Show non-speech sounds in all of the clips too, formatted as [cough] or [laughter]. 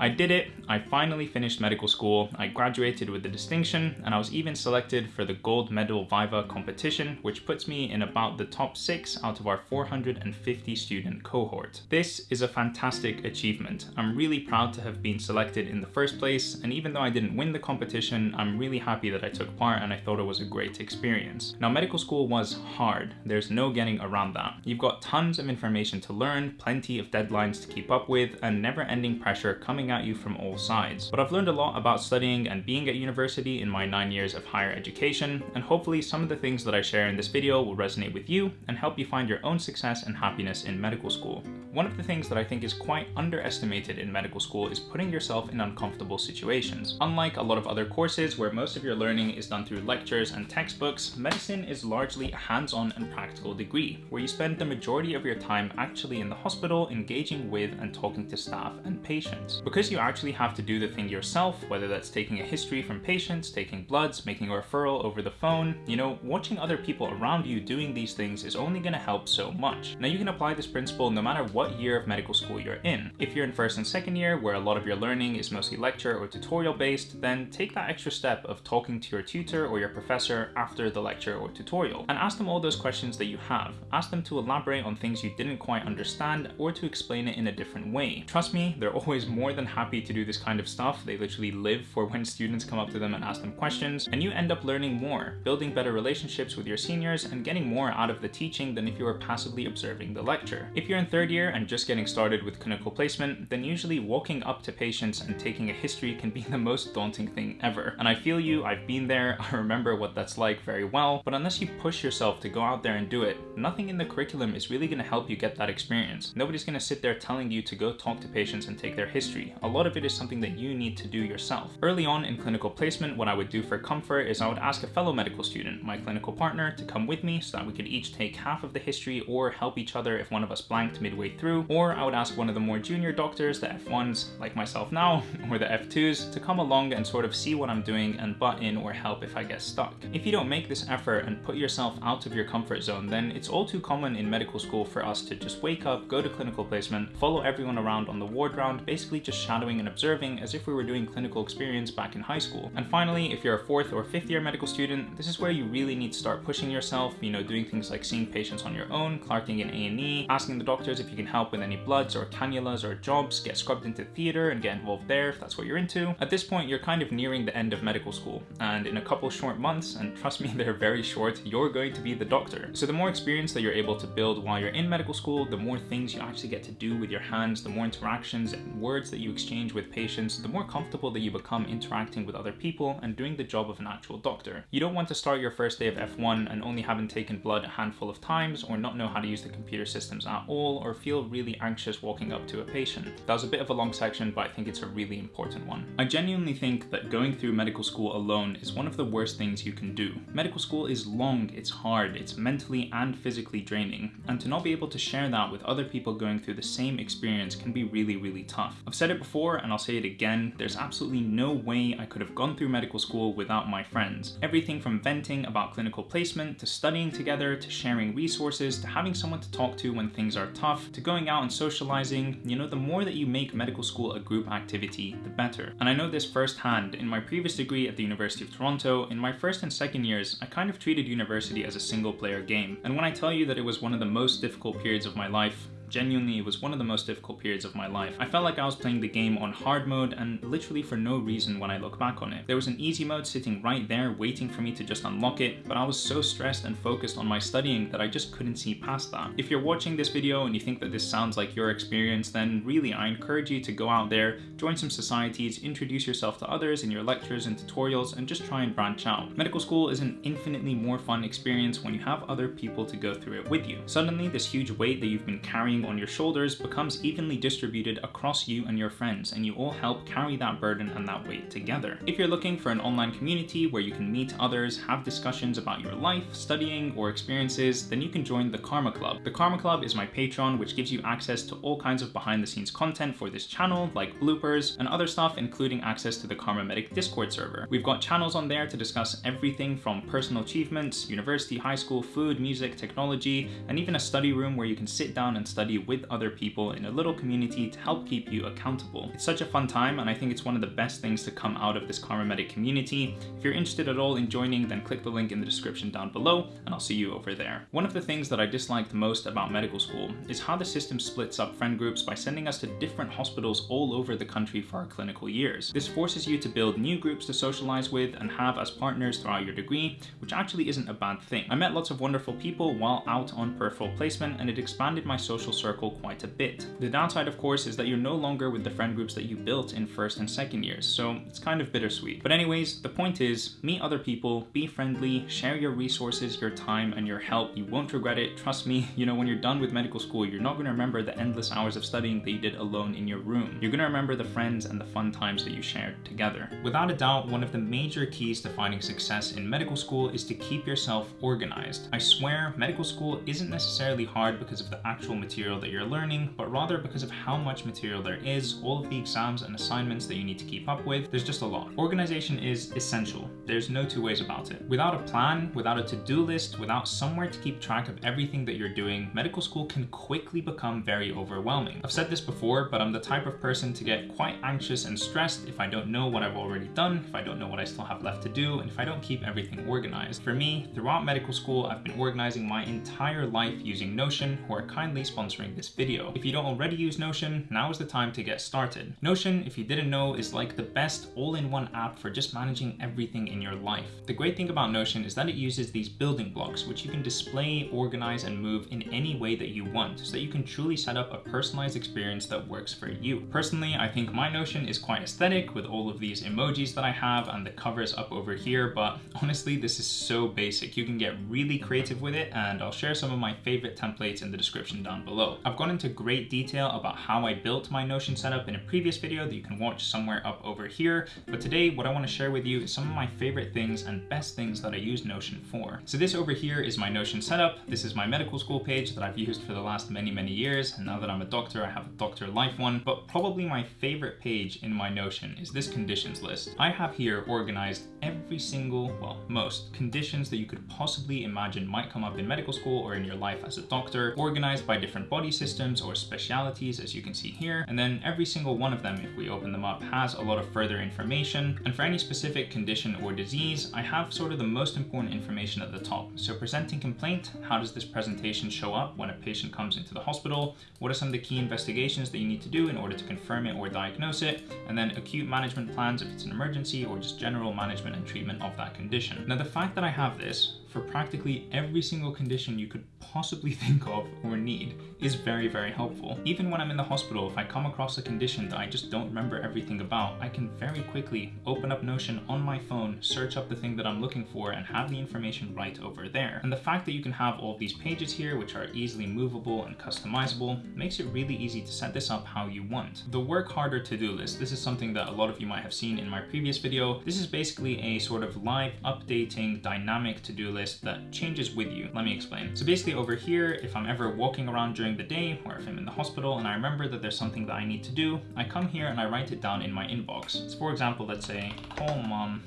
I did it, I finally finished medical school, I graduated with a distinction, and I was even selected for the gold medal Viva competition, which puts me in about the top 6 out of our 450 student cohort. This is a fantastic achievement. I'm really proud to have been selected in the first place, and even though I didn't win the competition, I'm really happy that I took part and I thought it was a great experience. Now medical school was hard, there's no getting around that. You've got tons of information to learn, plenty of deadlines to keep up with, and never-ending pressure coming coming at you from all sides. But I've learned a lot about studying and being at university in my nine years of higher education, and hopefully some of the things that I share in this video will resonate with you and help you find your own success and happiness in medical school. One of the things that I think is quite underestimated in medical school is putting yourself in uncomfortable situations. Unlike a lot of other courses where most of your learning is done through lectures and textbooks, medicine is largely a hands-on and practical degree, where you spend the majority of your time actually in the hospital engaging with and talking to staff and patients. Because you actually have to do the thing yourself, whether that's taking a history from patients, taking bloods, making a referral over the phone, you know, watching other people around you doing these things is only going to help so much. Now you can apply this principle no matter what year of medical school you're in. If you're in first and second year, where a lot of your learning is mostly lecture or tutorial based, then take that extra step of talking to your tutor or your professor after the lecture or tutorial, and ask them all those questions that you have. Ask them to elaborate on things you didn't quite understand or to explain it in a different way. Trust me, they're always more than happy to do this kind of stuff. They literally live for when students come up to them and ask them questions, and you end up learning more, building better relationships with your seniors, and getting more out of the teaching than if you were passively observing the lecture. If you're in third year and just getting started with clinical placement, then usually walking up to patients and taking a history can be [laughs] the most daunting thing ever. And I feel you, I've been there, [laughs] I remember what that's like very well, but unless you push yourself to go out there and do it, nothing in the curriculum is really going to help you get that experience. Nobody's going to sit there telling you to go talk to patients and take their history. A lot of it is something that you need to do yourself. Early on in clinical placement, what I would do for comfort is I would ask a fellow medical student, my clinical partner, to come with me so that we could each take half of the history or help each other if one of us blanked midway through, or I would ask one of the more junior doctors, the F1s, like myself now, [laughs] or the F2s, to come along and sort of see what I'm doing and butt in or help if I get stuck. If you don't make this effort and put yourself out of your comfort zone, then it's all too common in medical school for us to just wake up, go to clinical placement, follow everyone around on the ward round, basically just shadowing and observing as if we were doing clinical experience back in high school. And finally, if you're a fourth or fifth year medical student, this is where you really need to start pushing yourself, you know, doing things like seeing patients on your own, clerking in A&E, asking the doctors if you can help with any bloods or cannulas or jobs, get scrubbed into theater and get involved there if that's what you're into. At this point, you're kind of nearing the end of medical school, and in a couple short months, and trust me, [laughs] they're very short, you're going to be the doctor. So the more experience that you're able to build while you're in medical school, the more things you actually get to do with your hands, the more interactions and words that you exchange with patients the more comfortable that you become interacting with other people and doing the job of an actual doctor. You don't want to start your first day of F1 and only having taken blood a handful of times or not know how to use the computer systems at all or feel really anxious walking up to a patient. That was a bit of a long section, but I think it's a really important one. I genuinely think that going through medical school alone is one of the worst things you can do. Medical school is long, it's hard, it's mentally and physically draining, and to not be able to share that with other people going through the same experience can be really, really tough. I've said it before and I'll say it again, there's absolutely no way I could have gone through medical school without my friends. Everything from venting about clinical placement, to studying together, to sharing resources, to having someone to talk to when things are tough, to going out and socializing, you know, the more that you make medical school a group activity, the better. And I know this firsthand. In my previous degree at the University of Toronto, in my first and second years, I kind of treated university as a single player game. And when I tell you that it was one of the most difficult periods of my life, Genuinely, it was one of the most difficult periods of my life. I felt like I was playing the game on hard mode and literally for no reason when I look back on it. There was an easy mode sitting right there waiting for me to just unlock it, but I was so stressed and focused on my studying that I just couldn't see past that. If you're watching this video and you think that this sounds like your experience, then really I encourage you to go out there, join some societies, introduce yourself to others in your lectures and tutorials, and just try and branch out. Medical school is an infinitely more fun experience when you have other people to go through it with you. Suddenly, this huge weight that you've been carrying on your shoulders becomes evenly distributed across you and your friends, and you all help carry that burden and that weight together. If you're looking for an online community where you can meet others, have discussions about your life, studying, or experiences, then you can join the Karma Club. The Karma Club is my Patreon, which gives you access to all kinds of behind the scenes content for this channel, like bloopers and other stuff, including access to the Karma Medic Discord server. We've got channels on there to discuss everything from personal achievements, university, high school, food, music, technology, and even a study room where you can sit down and study study with other people in a little community to help keep you accountable. It's such a fun time and I think it's one of the best things to come out of this Karma Medic community. If you're interested at all in joining, then click the link in the description down below and I'll see you over there. One of the things that I disliked most about medical school is how the system splits up friend groups by sending us to different hospitals all over the country for our clinical years. This forces you to build new groups to socialize with and have as partners throughout your degree, which actually isn't a bad thing. I met lots of wonderful people while out on peripheral placement and it expanded my social circle quite a bit. The downside of course is that you're no longer with the friend groups that you built in first and second years, so it's kind of bittersweet. But anyways, the point is, meet other people, be friendly, share your resources, your time, and your help. You won't regret it, trust me. [laughs] You know, when you're done with medical school, you're not gonna remember the endless hours of studying that you did alone in your room. You're gonna remember the friends and the fun times that you shared together. Without a doubt, one of the major keys to finding success in medical school is to keep yourself organized. I swear, medical school isn't necessarily hard because of the actual material that you're learning, but rather because of how much material there is, all of the exams and assignments that you need to keep up with. There's just a lot. Organization is essential. There's no two ways about it. Without a plan, without a to-do list, without somewhere to keep track of everything that you're doing, medical school can quickly become very overwhelming. I've said this before, but I'm the type of person to get quite anxious and stressed if I don't know what I've already done, if I don't know what I still have left to do, and if I don't keep everything organized. For me, throughout medical school, I've been organizing my entire life using Notion, who are kindly sponsoring this video. If you don't already use Notion, now is the time to get started. Notion, if you didn't know, is like the best all-in-one app for just managing everything in your life. The great thing about Notion is that it uses these building blocks, which you can display, organize, and move in any way that you want, so that you can truly set up a personalized experience that works for you. Personally, I think my Notion is quite aesthetic with all of these emojis that I have and the covers up over here, but honestly, this is so basic. You can get really creative with it, and I'll share some of my favorite templates in the description down below. I've gone into great detail about how I built my Notion setup in a previous video that you can watch somewhere up over here, but today what I want to share with you is some of my favorite things and best things that I use Notion for. So this over here is my Notion setup. This is my medical school page that I've used for the last many, many years, and now that I'm a doctor, I have a doctor life one, but probably my favorite page in my Notion is this conditions list. I have here organized every single, well, most conditions that you could possibly imagine might come up in medical school or in your life as a doctor, organized by different body systems or specialities, as you can see here. And then every single one of them, if we open them up, has a lot of further information. And for any specific condition or disease, I have sort of the most important information at the top. So presenting complaint, how does this presentation show up when a patient comes into the hospital? What are some of the key investigations that you need to do in order to confirm it or diagnose it? And then acute management plans if it's an emergency or just general management and treatment of that condition. Now the fact that I have this for practically every single condition you could possibly [laughs] think of or need is very, very helpful. Even when I'm in the hospital, if I come across a condition that I just don't remember everything about, I can very quickly open up Notion on my phone, search up the thing that I'm looking for, and have the information right over there. And the fact that you can have all these pages here, which are easily movable and customizable, makes it really easy to set this up how you want. The work harder to-do list, this is something that a lot of you might have seen in my previous video. This is basically a sort of live updating dynamic to-do list that changes with you. Let me explain. So basically over here, if I'm ever walking around during the day or if I'm in the hospital and I remember that there's something that I need to do, I come here and I write it down in my inbox. So for example, let's say, call mom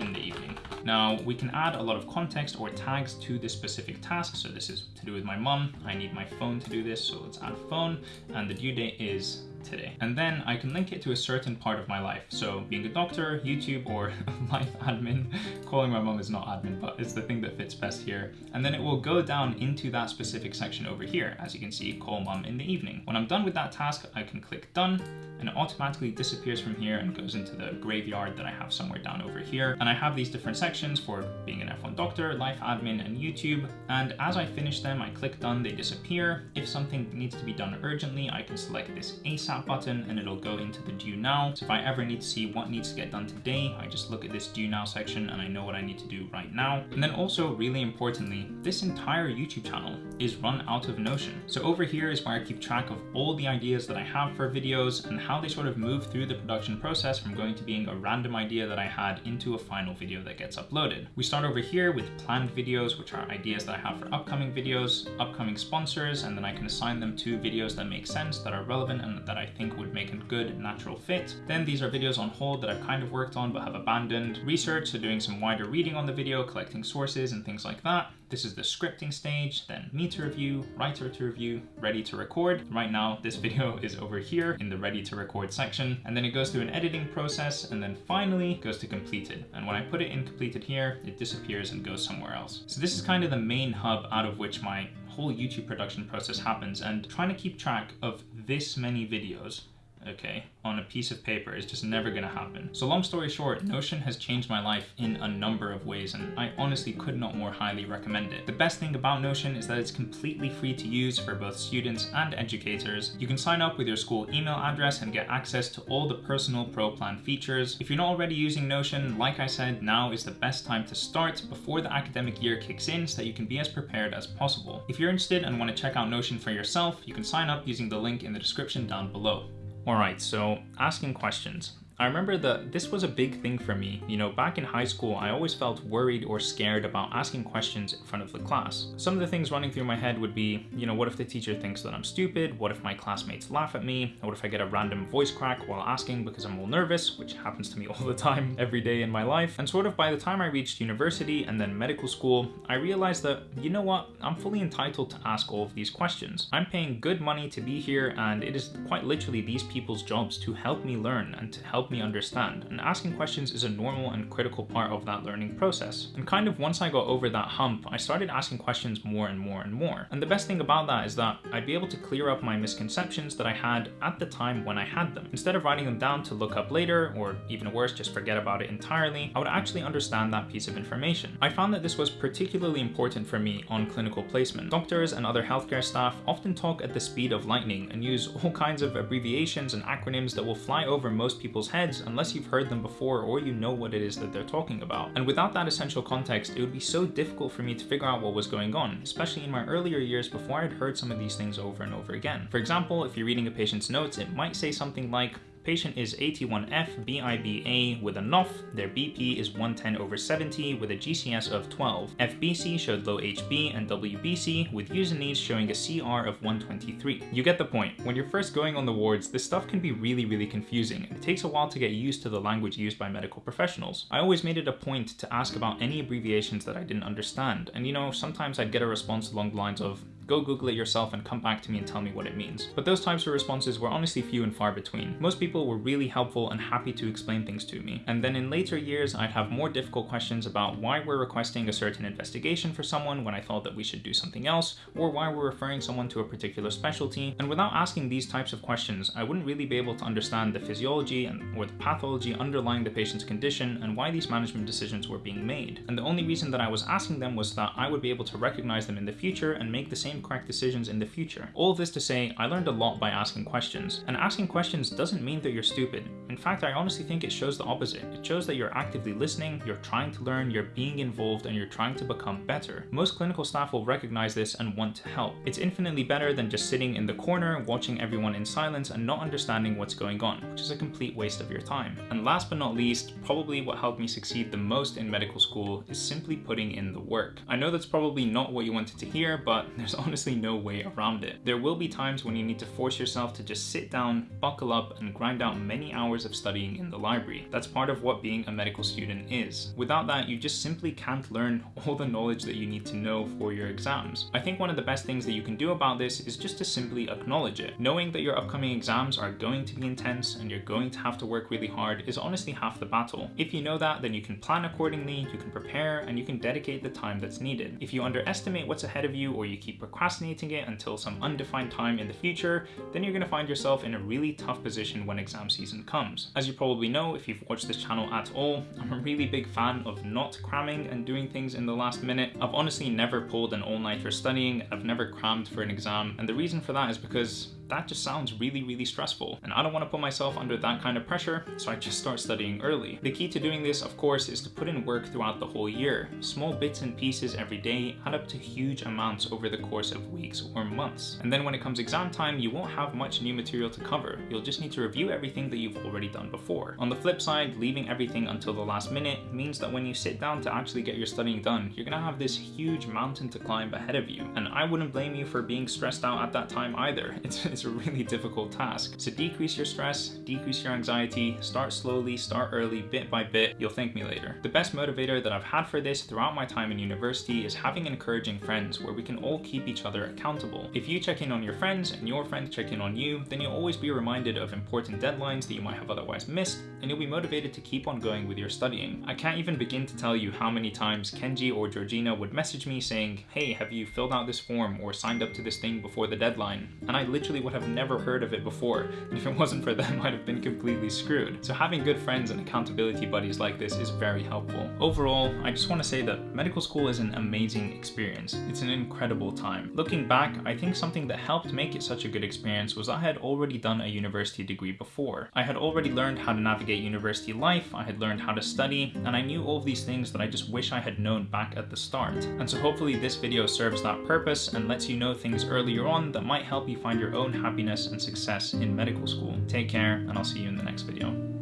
in the evening. Now we can add a lot of context or tags to this specific task. So this is to do with my mom. I need my phone to do this. So let's add phone and the due date is today. And then I can link it to a certain part of my life. So being a doctor, YouTube, or [laughs] life admin. Calling my mom is not admin, but it's the thing that fits best here. And then it will go down into that specific section over here. As you can see, call mom in the evening. When I'm done with that task, I can click done and it automatically disappears from here and goes into the graveyard that I have somewhere down over here. And I have these different sections for being an F1 doctor, life admin, and YouTube. And as I finish them, I click done, they disappear. If something needs to be done urgently, I can select this ASAP button and it'll go into the due now. So if I ever need to see what needs to get done today, I just look at this due now section and I know what I need to do right now. And then also really importantly, this entire YouTube channel is run out of Notion. So over here is where I keep track of all the ideas that I have for videos and how they sort of move through the production process from going to being a random idea that I had into a final video that gets uploaded. We start over here with planned videos, which are ideas that I have for upcoming videos, upcoming sponsors, and then I can assign them to videos that make sense, that are relevant, and that that I think would make a good natural fit. Then these are videos on hold that I've kind of worked on but have abandoned. Research, so doing some wider reading on the video, collecting sources and things like that. This is the scripting stage, then me to review, writer to review, ready to record. Right now, this [laughs] video is over here in the ready to record section, and then it goes through an editing process, and then finally goes to completed. And when I put it in completed here, it disappears and goes somewhere else. So this is kind of the main hub out of which my whole YouTube production process happens, and trying to keep track of this many videos okay, on a piece of paper is just never gonna happen. So long story short, Notion has changed my life in a number of ways and I honestly could not more highly recommend it. The best thing about Notion is that it's completely free to use for both students and educators. You can sign up with your school email address and get access to all the personal pro plan features. If you're not already using Notion, like I said, now is the best time to start before the academic year kicks in so that you can be as prepared as possible. If you're interested and want to check out Notion for yourself, you can sign up using the link in the description down below. All right, so asking questions. I remember that this was a big thing for me. You know, back in high school, I always felt worried or scared about asking questions in front of the class. Some of the things running through my head would be, you know, what if the teacher thinks that I'm stupid? What if my classmates laugh at me? What if I get a random voice crack while asking because I'm all nervous, which happens to me [laughs] all the time, every day in my life. And sort of by the time I reached university and then medical school, I realized that, you know what, I'm fully entitled to ask all of these questions. I'm paying good money to be here and it is quite literally these people's jobs to help me learn and to help me understand, and asking questions is a normal and critical part of that learning process. And kind of once I got over that hump, I started asking questions more and more and more. And the best thing about that is that I'd be able to clear up my misconceptions that I had at the time when I had them. Instead of writing them down to look up later, or even worse, just forget about it entirely, I would actually understand that piece of information. I found that this was particularly important for me on clinical placement. Doctors and other healthcare staff often talk at the speed of lightning and use all kinds of abbreviations and acronyms that will fly over most people's heads unless you've heard them before or you know what it is that they're talking about. And without that essential context, it would be so difficult for me to figure out what was going on, especially in my earlier years before I'd heard some of these things over and over again. For example, if you're reading a patient's notes, it might say something like, Patient is AT1F BIBA with a NOF. Their BP is 110 over 70 with a GCS of 12. FBC showed low HB and WBC with U&Es showing a CR of 123. You get the point. When you're first going on the wards, this stuff can be really, really confusing. It takes a while to get used to the language used by medical professionals. I always made it a point to ask about any abbreviations that I didn't understand. And you know, sometimes I'd get a response along the lines of, go Google it yourself and come back to me and tell me what it means. But those types of responses were honestly few and far between. Most people were really helpful and happy to explain things to me. And then in later years, I'd have more difficult questions about why we're requesting a certain investigation for someone when I thought that we should do something else, or why we're referring someone to a particular specialty. And without asking these types of questions, I wouldn't really be able to understand the physiology and or the pathology underlying the patient's condition and why these management decisions were being made. And the only reason that I was asking them was that I would be able to recognize them in the future and make the same same correct decisions in the future. All this to say, I learned a lot by asking questions. And asking questions doesn't mean that you're stupid. In fact, I honestly think it shows the opposite. It shows that you're actively listening, you're trying to learn, you're being involved, and you're trying to become better. Most clinical staff will recognize this and want to help. It's infinitely better than just sitting in the corner, watching everyone in silence and not understanding what's going on, which is a complete waste of your time. And last but not least, probably what helped me succeed the most in medical school is simply putting in the work. I know that's probably not what you wanted to hear, but [laughs] there's honestly no way around it. There will be times when you need to force yourself to just sit down, buckle up, and grind out many hours of studying in the library. That's part of what being a medical student is. Without that, you just simply can't learn [laughs] all the knowledge that you need to know for your exams. I think one of the best things that you can do about this is just to simply acknowledge it. Knowing that your upcoming exams are going to be intense and you're going to have to work really hard is honestly half the battle. If you know that, then you can plan accordingly, you can prepare, and you can dedicate the time that's needed. If you underestimate what's ahead of you or you keep procrastinating it until some undefined time in the future, then you're going to find yourself in a really tough position when exam season comes. As you probably know if you've watched this channel at all, I'm a really big fan of not cramming and doing things in the last minute. I've honestly never pulled an all-nighter studying, I've never crammed for an exam, and the reason for that is because that just sounds really, really stressful. And I don't want to put myself under that kind of pressure, so I just start studying early. The key to doing this, of course, is to put in work throughout the whole year. Small bits and pieces every day add up to huge amounts over the course of weeks or months. And then when it comes exam time, you won't have much new material to cover. You'll just need to review everything that you've already done before. On the flip side, leaving everything until the last minute means that when you sit down to actually get your studying done, you're gonna have this huge mountain to climb ahead of you. And I wouldn't blame you for being stressed out at that time either. [laughs] It's, is a really difficult task. So decrease your stress, decrease your anxiety, start slowly, start early, bit by bit, you'll thank me later. The best motivator that I've had for this throughout my time in university is having encouraging friends where we can all keep each other accountable. If you check in on your friends and your friends check in on you, then you'll always be reminded of important deadlines that you might have otherwise missed, and you'll be motivated to keep on going with your studying. I can't even begin to tell you how many times Kenji or Georgina would message me saying, hey, have you filled out this form or signed up to this thing before the deadline? And I literally would have never heard of it before, and if it wasn't for them, [laughs] I'd have been completely screwed. So having good friends and accountability buddies like this is very helpful. Overall, I just want to say that medical school is an amazing experience. It's an incredible time. Looking back, I think something that helped make it such a good experience was I had already done a university degree before. I had already learned how to navigate university life, I had learned how to study, and I knew all of these things that I just wish I had known back at the start. And so hopefully this video serves that purpose and lets you know things earlier on that might help you find your own happiness and success in medical school. Take care, and I'll see you in the next video.